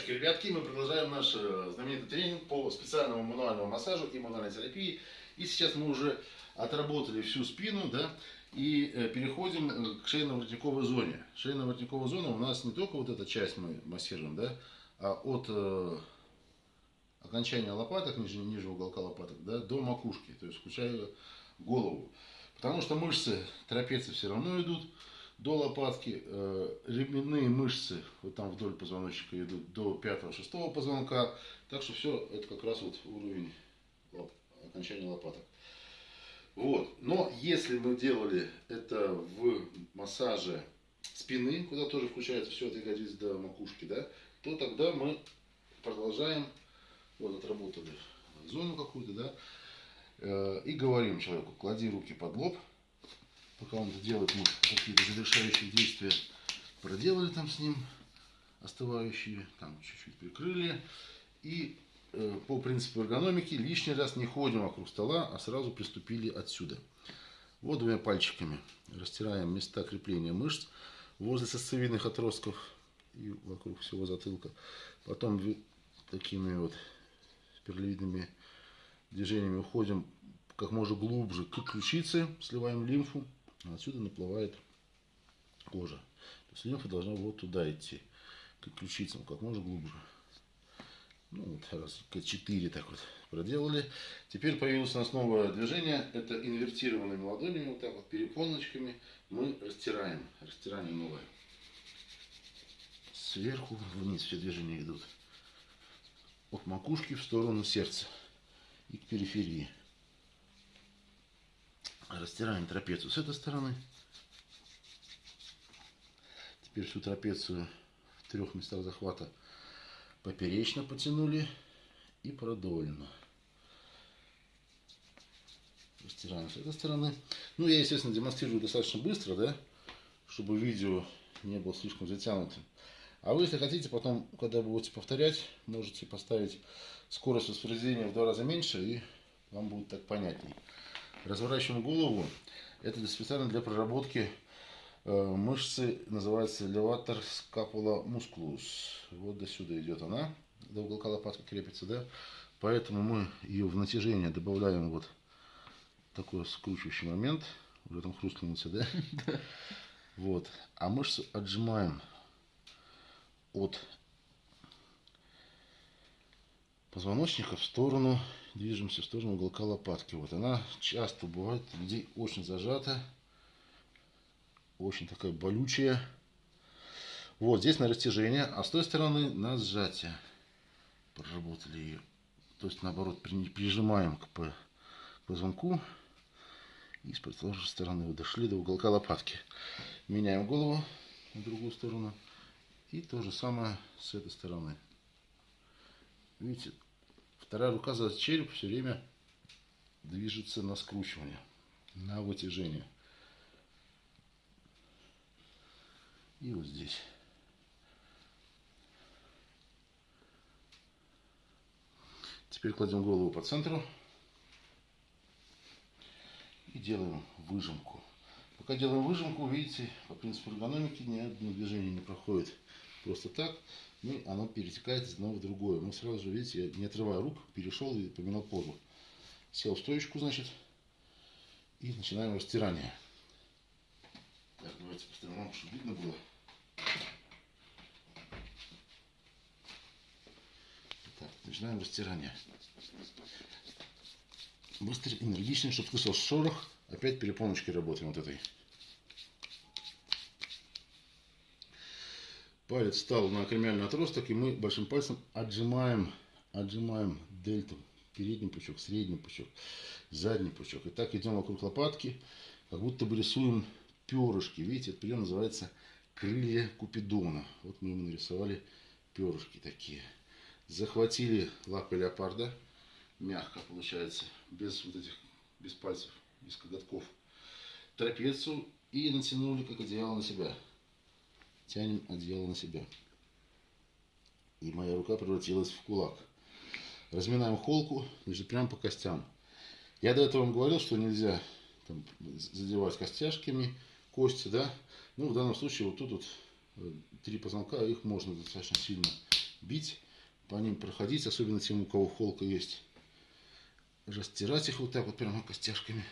Приветствую, ребятки, мы продолжаем наш э, знаменитый тренинг по специальному мануальному массажу и мануальной терапии. И сейчас мы уже отработали всю спину, да, и э, переходим э, к шейно-воротниковой зоне. Шейно-воротниковая зона у нас не только вот эта часть мы массируем, да, а от э, окончания лопаток, ниже, ниже уголка лопаток, да, до макушки, то есть включая голову. Потому что мышцы трапеции все равно идут, до лопатки, э, ременные мышцы вот там вдоль позвоночника идут до 5-6 позвонка, так что все это как раз вот уровень лоп, окончания лопаток. Вот. Но если мы делали это в массаже спины, куда тоже включается все от ягодиц до макушки, да, то тогда мы продолжаем, вот отработали зону какую-то, да, э, и говорим человеку, клади руки под лоб, пока он это делает, мы какие-то завершающие действия проделали там с ним, остывающие, там чуть-чуть прикрыли. И э, по принципу эргономики лишний раз не ходим вокруг стола, а сразу приступили отсюда. Вот двумя пальчиками растираем места крепления мышц возле сосцевидных отростков и вокруг всего затылка. Потом такими вот спиралевидными движениями уходим как можно глубже к ключице, сливаем лимфу отсюда наплывает кожа. То есть лимфа должна вот туда идти, к ключицам, как можно глубже. Ну, вот раз К4 так вот проделали. Теперь появилось у нас новое движение. Это инвертированными ладонями, вот так вот перепоночками мы растираем. Растирание новое. Сверху вниз все движения идут. От макушки в сторону сердца и к периферии. Растираем трапецию с этой стороны. Теперь всю трапецию в трех местах захвата поперечно потянули и продольно. Растираем с этой стороны. Ну, я, естественно, демонстрирую достаточно быстро, да, чтобы видео не было слишком затянутым. А вы, если хотите, потом, когда будете повторять, можете поставить скорость воспроизведения в два раза меньше, и вам будет так понятнее. Разворачиваем голову. Это специально для проработки э, мышцы, называется леватор скапула мускулус. Вот до сюда идет она, до уголка лопатки крепится, да. Поэтому мы ее в натяжение добавляем вот такой скручивающий момент. Уже там хрустнулся, да? Вот. А мышцу отжимаем от позвоночника в сторону движемся в сторону уголка лопатки. Вот она часто бывает людей очень зажата, очень такая болючая. Вот здесь на растяжение, а с той стороны на сжатие. Проработали ее. То есть наоборот прижимаем к позвонку. И с противоположной стороны вот дошли до уголка лопатки. Меняем голову на другую сторону. И то же самое с этой стороны. Видите, Вторая рука за череп все время движется на скручивание, на вытяжение. И вот здесь. Теперь кладем голову по центру и делаем выжимку. Пока делаем выжимку, видите, по принципу эргономики ни одно движение не проходит просто так ну, оно перетекает из одного в другое. Мы сразу же, видите, я не отрывая рук, перешел и поменял позу. Сел в стоечку, значит, и начинаем растирание. Так, давайте поставим чтобы видно было. Так, начинаем растирание. Быстро, энергично, чтобы слышал шорох. Опять перепоночки работаем вот этой. Палец встал на акромиальный отросток, и мы большим пальцем отжимаем, отжимаем дельту. Передний пучок, средний пучок, задний пучок. И так идем вокруг лопатки, как будто бы рисуем перышки. Видите, этот прием называется крылья Купидона. Вот мы ему нарисовали перышки такие. Захватили лапы леопарда, мягко получается, без вот этих, без пальцев, без коготков, трапецию и натянули как одеяло на себя тянем одеяло на себя. И моя рука превратилась в кулак. Разминаем холку, значит, прямо по костям. Я до этого вам говорил, что нельзя там, задевать костяшками кости, да. Ну, в данном случае вот тут вот э, три позвонка, их можно достаточно сильно бить, по ним проходить, особенно тем, у кого холка есть. Растирать их вот так вот прямо костяшками.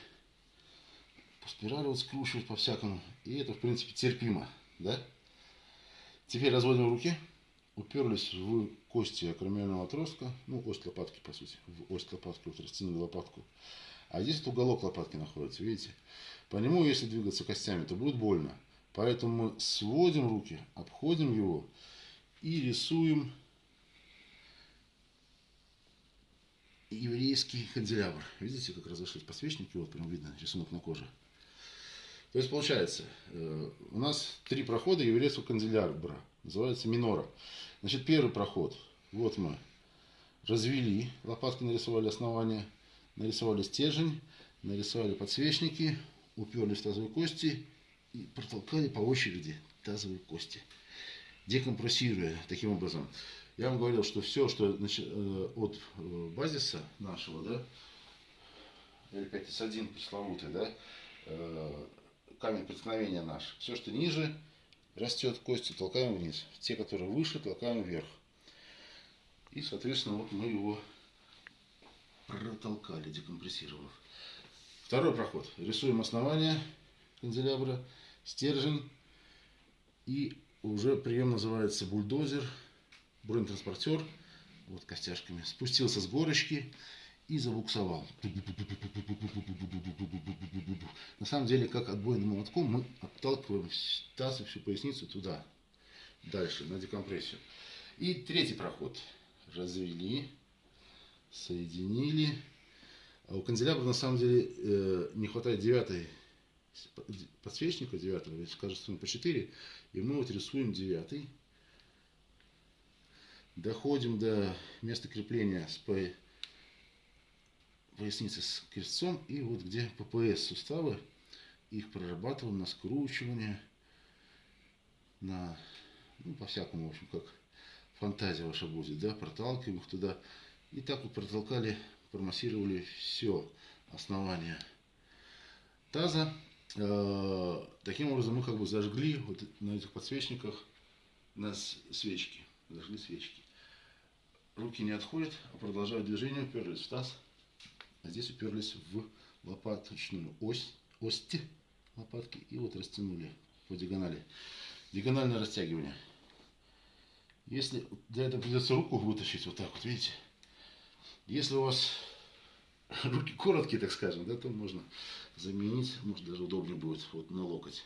По спирали вот скручивать по-всякому. И это, в принципе, терпимо, да? Теперь разводим руки. Уперлись в кости акромиального отростка. Ну, ось лопатки, по сути. В ось лопатки, вот растянули лопатку. А здесь вот уголок лопатки находится, видите? По нему, если двигаться костями, то будет больно. Поэтому мы сводим руки, обходим его и рисуем еврейский канделябр. Видите, как разошлись подсвечники? Вот прям видно рисунок на коже. То есть получается, э, у нас три прохода еврейского канделябра. Называется минора. Значит, первый проход. Вот мы развели, лопатки нарисовали основание, нарисовали стержень, нарисовали подсвечники, уперлись в тазовые кости и протолкали по очереди тазовые кости, декомпрессируя таким образом. Я вам говорил, что все, что значит, э, от э, базиса нашего, да, L5S1 пресловутый, да, камень преткновения наш, все, что ниже растет кости, толкаем вниз. Те, которые выше, толкаем вверх. И, соответственно, вот мы его протолкали, декомпрессировав. Второй проход. Рисуем основание канделябра, стержень. И уже прием называется бульдозер, бронетранспортер. Вот костяшками. Спустился с горочки и забуксовал. На самом деле, как отбойным молотком, мы отталкиваем таз и всю поясницу туда, дальше, на декомпрессию. И третий проход. Развели, соединили. А у канделябра на самом деле э, не хватает девятой подсвечника девятого, ведь кажется по 4, и мы вот рисуем девятый. Доходим до места крепления с поясницы с крестцом и вот где ППС суставы, их прорабатываем на скручивание, на, ну, по-всякому, в общем, как фантазия ваша будет, да, проталкиваем их туда. И так вот протолкали, промассировали все основание таза. Э, таким образом мы как бы зажгли вот на этих подсвечниках на свечки, зажгли свечки. Руки не отходят, а продолжают движение, уперлись в таз, а здесь уперлись в лопаточную ось, ости лопатки и вот растянули по диагонали. Диагональное растягивание. Если для этого придется руку вытащить вот так вот, видите? Если у вас руки короткие, так скажем, да, то можно заменить, может даже удобнее будет вот на локоть.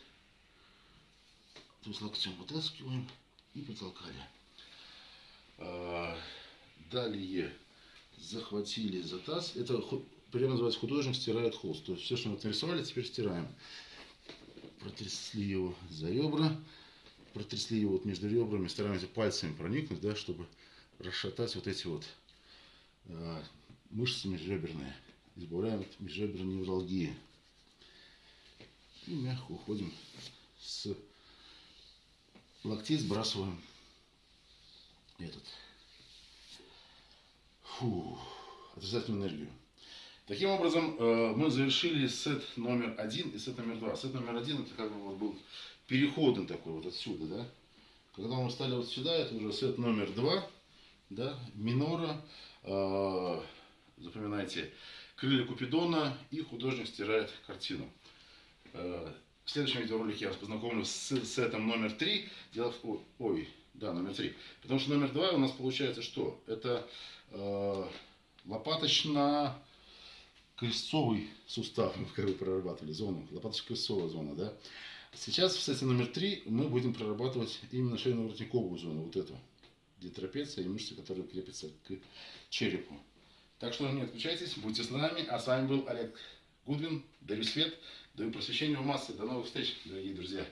То есть локтем вытаскиваем и потолкали. А, далее захватили за таз. Это прямо называется художник стирает холст. То есть все, что мы нарисовали, теперь стираем. Протрясли его за ребра протрясли его вот между ребрами, стараемся пальцами проникнуть, да, чтобы расшатать вот эти вот э, мышцы межреберные. Избавляем от межреберной невралгии. И мягко уходим с локтей, сбрасываем этот фу, отрицательную энергию. Таким образом, э, мы завершили сет номер один и сет номер два. Сет номер один это как бы вот был переходный такой вот отсюда, да. Когда мы стали вот сюда, это уже сет номер два, да, минора, э, запоминайте, крылья Купидона и художник стирает картину. Э, в следующем видеоролике я вас познакомлю с сетом номер три. Дело в... Ой, да, номер три. Потому что номер два у нас получается что? Это э, лопаточно крестцовый сустав, мы как бы прорабатывали зону, лопаточно-крестцовая зона, да. Сейчас в сете номер три мы будем прорабатывать именно шейно-воротниковую зону, вот эту, где трапеция и мышцы, которые крепятся к черепу. Так что не отключайтесь, будьте с нами. А с вами был Олег Гудвин. Дарю свет, даю просвещение в массы. До новых встреч, дорогие друзья.